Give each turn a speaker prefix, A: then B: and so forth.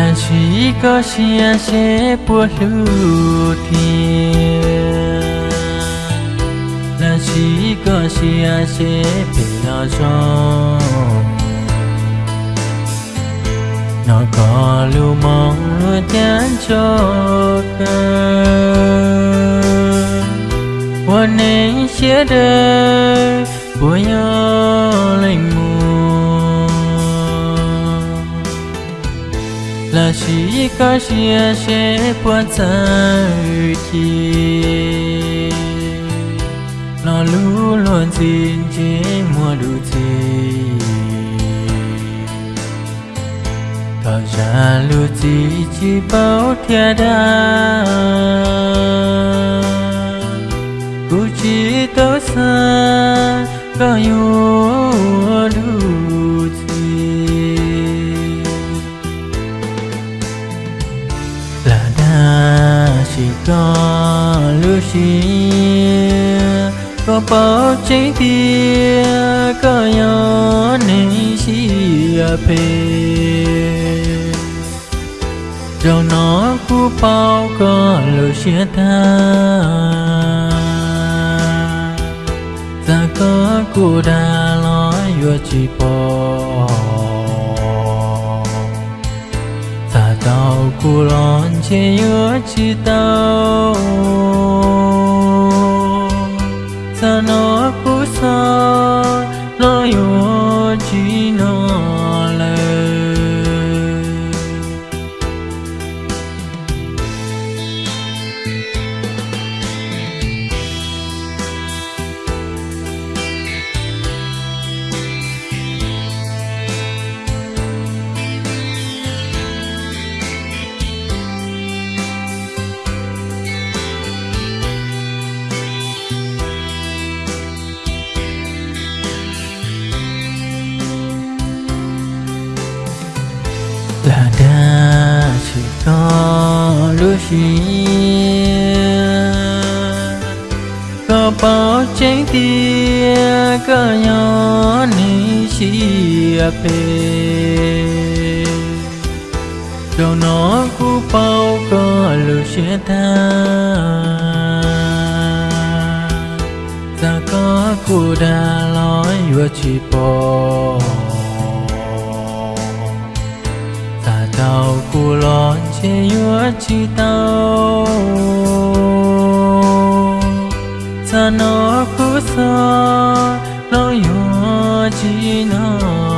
A: lần chỉ có chia sẻ bùa lưu thiên là chỉ có chia sẻ về lo cho nó có lưu mong luôn chán cho cơ quan nên chia đời của nhau lành mùa là chỉ có chia sẻ quan trời chi nó lũ luôn xin chế mua đủ chi thật ra lưu chi chỉ bao thiên đa. Cụ chỉ tớ xa, có yêu chỉ có lưu chi có bao chế kia, có nhỏ nên chỉ phê rồi nó cú bao có lưu chia ta. Ta có cú đà nói vừa chỉ bỏ tao cú lon chế chỉ tao ta nó cú sa nó vừa chỉ có lúc gì có bao trái tia có nhỏ ni chỉ phê cho nó cú bao có lúc chia ta ta có cú đa nói vừa chỉ bỏ Sao tao cú lon chế vừa tao ta nó cú sa nó yua chi nào